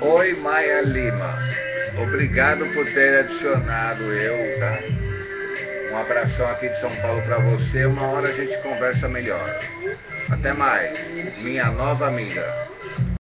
Oi, Maia Lima. Obrigado por ter adicionado eu, tá? Um abração aqui de São Paulo para você. Uma hora a gente conversa melhor. Até mais, minha nova amiga.